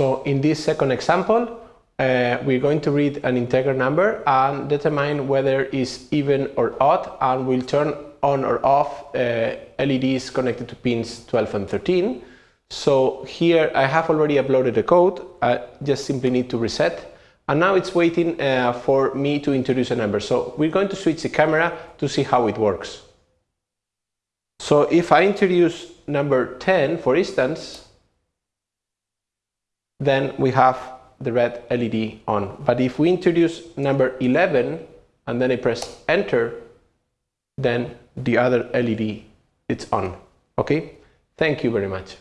So in this second example, uh, we're going to read an integer number and determine whether it's even or odd and we'll turn on or off uh, LEDs connected to pins 12 and 13. So here I have already uploaded the code, I just simply need to reset and now it's waiting uh, for me to introduce a number. So we're going to switch the camera to see how it works. So if I introduce number 10 for instance, then we have the red LED on. But if we introduce number 11 and then I press enter, then the other LED it's on. Okay? Thank you very much.